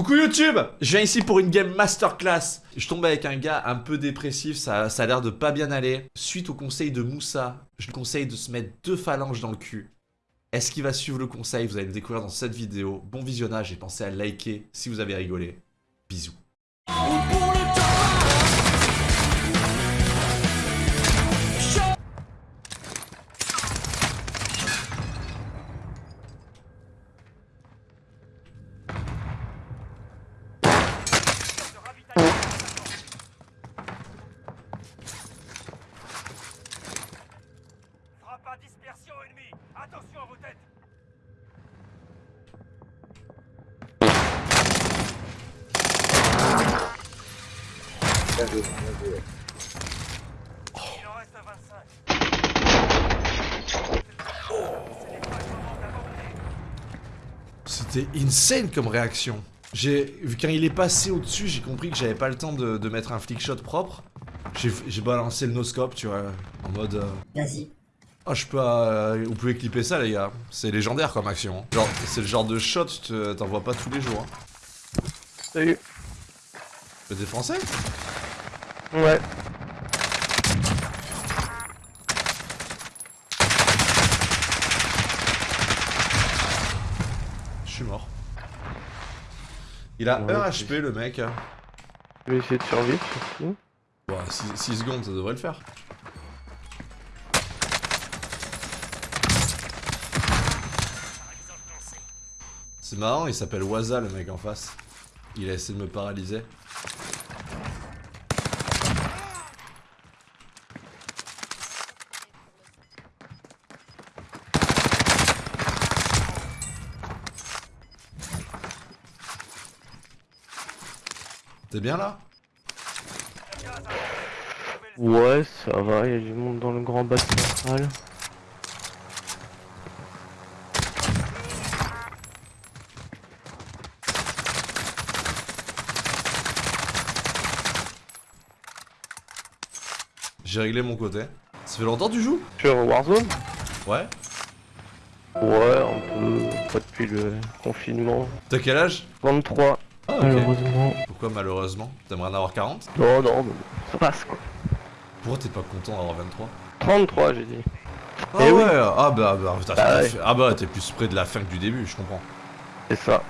Coucou YouTube Je viens ici pour une game masterclass. Je tombe avec un gars un peu dépressif, ça, ça a l'air de pas bien aller. Suite au conseil de Moussa, je lui conseille de se mettre deux phalanges dans le cul. Est-ce qu'il va suivre le conseil? Vous allez le découvrir dans cette vidéo. Bon visionnage et pensez à liker si vous avez rigolé. Bisous. Il en reste 25. C'était insane comme réaction. J'ai, vu quand il est passé au-dessus, j'ai compris que j'avais pas le temps de, de mettre un flick shot propre. J'ai balancé le no-scope, tu vois, en mode... euh, Vas-y. Ah, je peux... euh, vous pouvez clipper ça, les gars. C'est légendaire comme action. hein. Genre, c'est le genre de shot, tu t'en vois pas tous les jours. Hein. Salut. Mais T'es français? Ouais. Je suis mort. Il a Ouais, 1 c'est- HP, le mec. Je vais essayer de survivre surtout. Bon, 6 secondes, ça devrait le faire. C'est marrant, il s'appelle Waza, le mec en face. Il a essayé de me paralyser. T'es bien là Ouais, ça va, il y a du monde dans le grand bac central. J'ai réglé mon côté. Ça fait longtemps que tu joues Sur Warzone Ouais. Ouais, un peu. Pas depuis le confinement. T'as quel âge? 23, Ah, ok. malheureusement. Pourquoi malheureusement T'aimerais en avoir 40 Non, non, mais ça passe quoi. Pourquoi t'es pas content d'avoir 23 33, j'ai dit. Ah Eh ouais, oui. ah bah, bah, t'as Bah ouais. ah bah t'es plus près de la fin que du début, je comprends. C'est ça.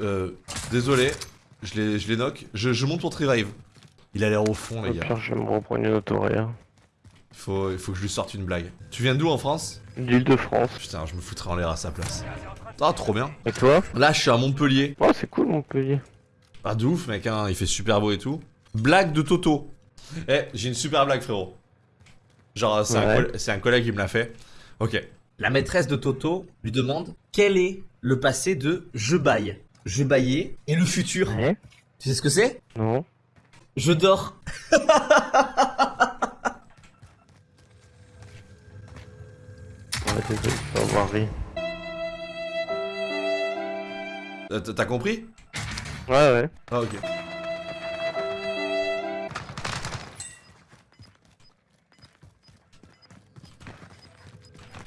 Euh, désolé, je les, je les knock. Je, je monte pour revive. Il a l'air au fond les Au gars. pire, je vais me reprendre une autoréa. Il faut, il faut que je lui sorte une blague. Tu viens d'où en France? L'île de France. Putain, je me foutrais en l'air à sa place. Ah trop bien. Et toi? Là je suis à Montpellier. Oh, c'est cool Montpellier. Ah de ouf mec, hein, il fait super beau et tout. Blague de Toto. Eh, j'ai une super blague frérot. Genre c'est un, Ouais. collègue qui me l'a fait. Ok. La maîtresse de Toto lui demande quel est le passé de je baille? Je baillais et le futur. Ouais Tu sais ce que c'est? Non Je dors. Avoir ri. Euh, T'as compris? Ouais, ouais. Ah ok.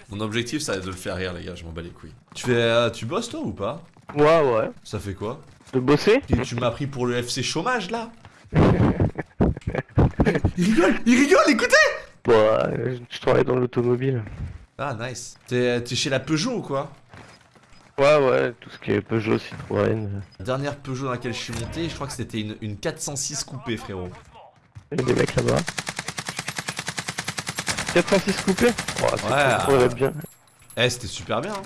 Mon objectif ça va être de le faire rire les gars, je m'en bats les couilles. Tu fais, euh, tu bosses toi ou pas? Ouais, ouais. Ça fait quoi? De bosser? Tu, tu m'as pris pour le FC chômage là? Il rigole, il rigole, écoutez Ouais, euh, je travaille dans l'automobile. Ah nice. T'es t'es chez la Peugeot ou quoi? Ouais, ouais, tout ce qui est Peugeot, Citroën. La dernière Peugeot dans laquelle je suis monté, je crois que c'était une, une 406 coupée frérot. Il y a des mecs là-bas. 406 coupé Ouais, cool. elle a bien. Eh c'était super bien, hein.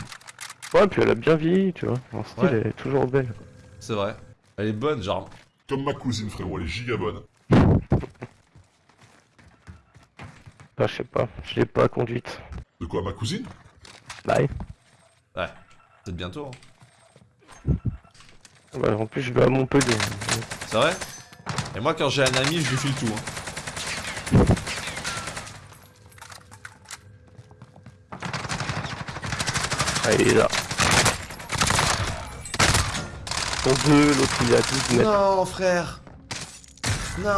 Ouais, puis elle a bien vieilli, tu vois. En style, Ouais. elle est toujours belle. c'est vrai. Elle est bonne, genre. Comme ma cousine, frérot, elle est giga bonne. Bah, je sais pas, je l'ai pas conduite. De quoi, ma cousine? Bye. Ouais, peut-être bientôt. hein. Ouais, en plus, je vais à Montpellier. C'est vrai? Et moi quand j'ai un ami, je lui file tout. hein. Ah, il est là. Sont deux, l'autre il est à 12 mètres. Non, frère Non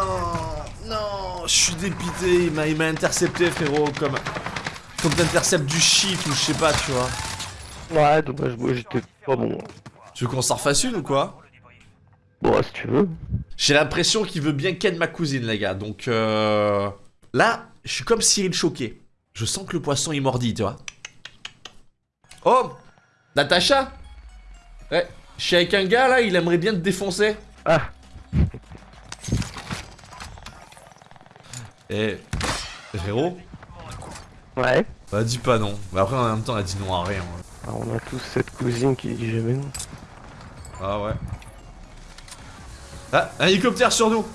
Non Je suis dépité, il m'a il m'a intercepté, frérot, comme... Comme t'interceptes du shit ou je sais pas, tu vois. Ouais, dommage, moi j'étais pas bon. Tu veux qu'on s'en refasse une ou quoi? Bon, si tu veux. J'ai l'impression qu'il veut bien ken ma cousine, les gars. Donc euh... là, je suis comme Cyril choqué. Je sens que le poisson il mordit, tu vois. Oh Natacha Ouais, je suis avec un gars là, il aimerait bien te défoncer. Ah, Eh, frérot ouais. Bah dis pas non. Mais après en même temps, elle dit non à rien. ouais. Ah, on a tous cette cousine qui dit jamais non. Ah ouais. Ah, un hélicoptère sur nous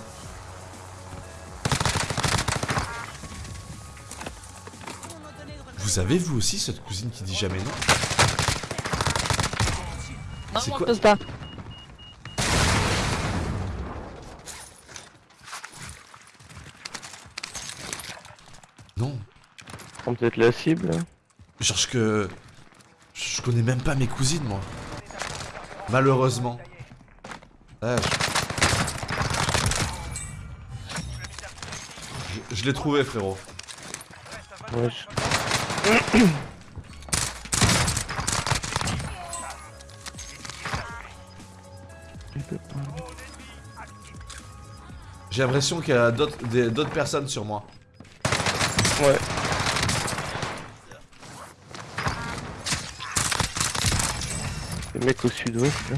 Vous avez vous aussi cette cousine qui dit jamais non? C'est quoi Non, Prends peut-être la cible. je cherche que... Je connais même pas mes cousines moi. Malheureusement. Je... Je, je l'ai trouvé frérot. Ouais, je- J'ai l'impression qu'il y a d'autres personnes sur moi. Ouais. Les mecs au sud-ouest, là.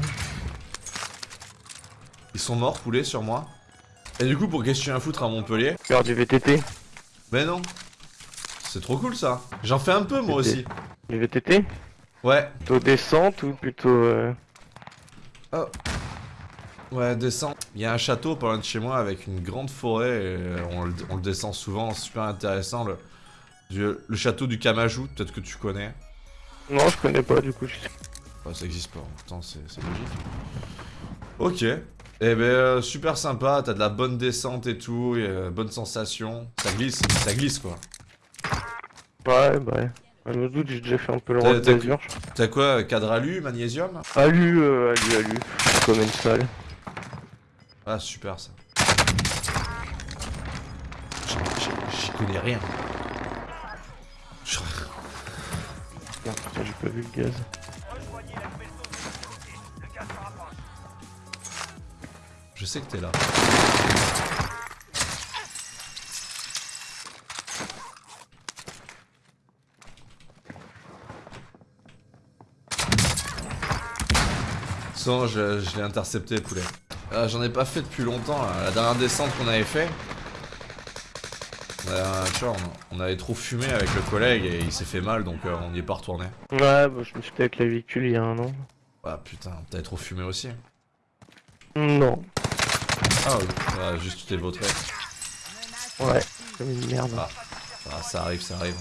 Ils sont morts, poulet, sur moi. Et du coup, pour qu'est-ce que tu viens foutre à Montpellier? Faire du VTT. Mais non. C'est trop cool ça. J'en fais un peu moi aussi. Du VTT Ouais. Plutôt descente ou plutôt... euh, Ouais, descend. Il y a un château pas loin de chez moi avec une grande forêt. Et on, le, on le descend souvent, super intéressant. Le, du- le château du Kamajou, peut-être que tu connais. Non, je connais pas du coup. Bah, ça existe pas, pourtant c'est c'est logique. Ok. Eh ben, euh, super sympa, t'as de la bonne descente et tout, et, euh, bonne sensation. Ça glisse, ça glisse quoi. Ouais, bah ouais. J'ai déjà fait un peu le T'as- rôle t'as- d'azur. T'as quoi, cadre alu, magnésium? Alu, euh, alu, alu. Comme une salle. Ah, super ça. J'y connais rien. Putain, j'ai pas vu le gaz. Je sais que t'es là. Sans, je, je l'ai intercepté, poulet. Euh, J'en ai pas fait depuis longtemps. là. La dernière descente qu'on avait fait, euh, tu vois, on, on avait trop fumé avec le collègue et il s'est fait mal, donc euh, on n'y est pas retourné. Ouais, bah je me suis fait avec la véhicule il y a un an. Ah putain, t'avais trop fumé aussi. Non. Ah oui, ouais, juste tu t'es vautré. Ouais, comme une merde. Ah. Ah, ça arrive, ça arrive.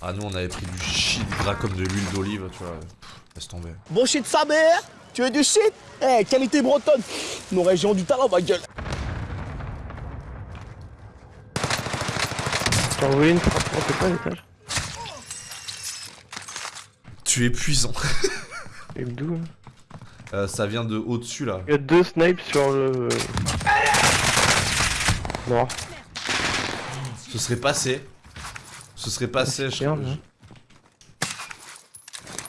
Ah, nous, on avait pris du shit gras comme de l'huile d'olive, tu vois. Pff, laisse tomber. Bon shit sa mère Tu veux du shit? Eh, qualité bretonne Nos régions du talent, ma gueule T'as envoyé une frappe, on fait pas l'étage Tu es puissant. Et d'où hein? Euh, ça vient de au-dessus, là. Il y a deux snipes sur le... Mort. Ce serait passé. Ce serait passé, je Merde, crois. hein.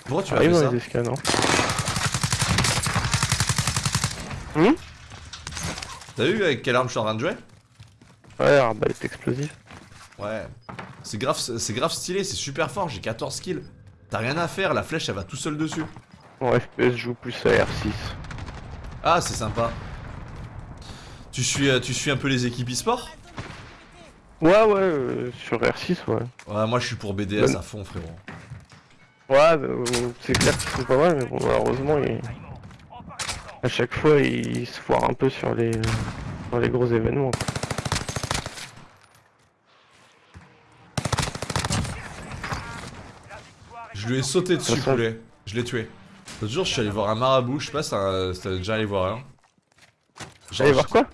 Pourquoi tu as Arrive fait ça les escales, non Hum T'as vu avec quelle arme je suis en train de jouer? Ouais, arbalète explosif. Ouais. C'est grave, c'est grave stylé, c'est super fort, j'ai 14 kills. T'as rien à faire, la flèche, elle va tout seul dessus. FPS, joue plus à R6. Ah, c'est sympa. Tu suis, euh, tu suis un peu les équipes e-sport? Ouais, ouais, euh, sur R6, ouais. Ouais, moi je suis pour BDS à fond, frérot. Ouais, bah, euh, c'est clair qu'ils sont pas mal, mais bon, malheureusement, ils- à chaque fois, ils se foirent un peu sur les, sur les gros événements. Je lui ai sauté dessus, poulet. Je l'ai tué. L'autre jour, je suis allé voir un marabout, je sais pas si t'as déjà allé voir un. Allez voir quoi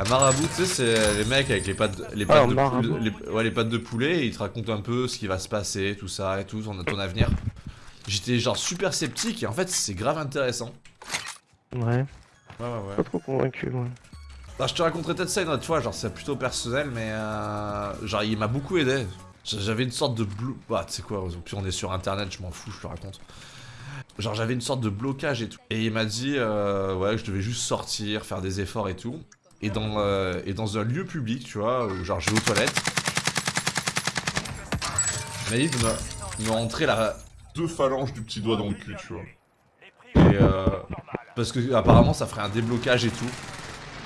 Un marabout, tu sais, c'est les mecs avec les pattes, les Ah, pattes de les, ouais, les pattes de poulet, et ils te racontent un peu ce qui va se passer, tout ça et tout, ton, ton avenir. J'étais genre super sceptique et en fait c'est grave intéressant. Ouais, Ouais ouais ouais. pas trop convaincu, ouais. Bah, je te raconterai peut-être ça une autre fois, genre c'est plutôt personnel, mais euh, genre il m'a beaucoup aidé. J'avais une sorte de blou... Bah, tu sais quoi, puis on est sur internet, je m'en fous, je te raconte. Genre, j'avais une sorte de blocage et tout. Et il m'a dit, euh, ouais, je devais juste sortir, faire des efforts et tout. Et dans, euh, et dans un lieu public, tu vois, où genre je vais aux toilettes. Il m'a dit de me, la... Deux phalanges du petit doigt dans le cul, tu vois. Et euh, parce que apparemment ça ferait un déblocage et tout.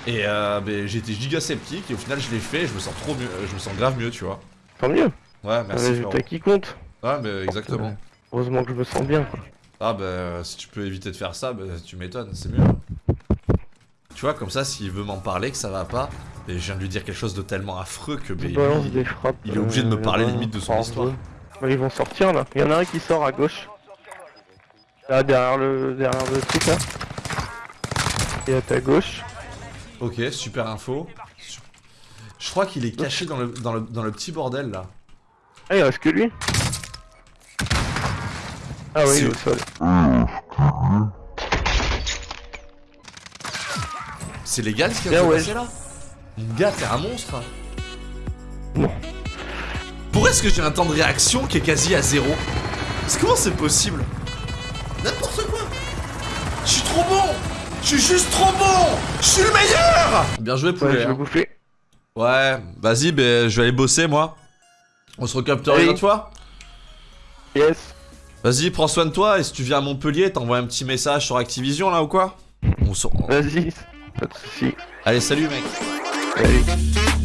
Et euh, ben, j'étais giga sceptique et au final je l'ai fait et je me sens trop mieux, je me sens grave mieux, tu vois. Tant mieux. Ouais, merci. résultat qui compte. Ouais, mais exactement. Heureusement que je me sens bien. Quoi. Ah bah si tu peux éviter de faire ça, bah, tu m'étonnes, c'est mieux. Tu vois, comme ça, s'il veut m'en parler, que ça va pas, et je viens de lui dire quelque chose de tellement affreux que bah, des frappes. il est obligé de me euh, parler là-bas, limite de son histoire. Bah, ils vont sortir là. Il y en a un qui sort à gauche. Là, derrière le, derrière le truc là. Et à ta gauche. Ok, super info. Je crois qu'il est caché dans le, dans, le, dans le petit bordel là. Ah, il reste que lui. Ah oui, C'est- il est au sol. C'est légal ce qui Bien, vient de se ouais. passer là gars, t'es un monstre Non. Pourquoi est-ce que j'ai un temps de réaction qui est quasi à zéro comment c'est possible N'importe quoi Je suis trop bon Je suis juste trop bon Je suis le meilleur Bien joué Ouais, poulet je vais hein. bouffer. Ouais, vas-y, ben, je vais aller bosser moi. On se recapterait une autre fois Yes. Vas-y, prends soin de toi et si tu viens à Montpellier, t'envoies un petit message sur Activision là ou quoi? On se... Vas-y. Pas de soucis. Allez, salut mec Allez.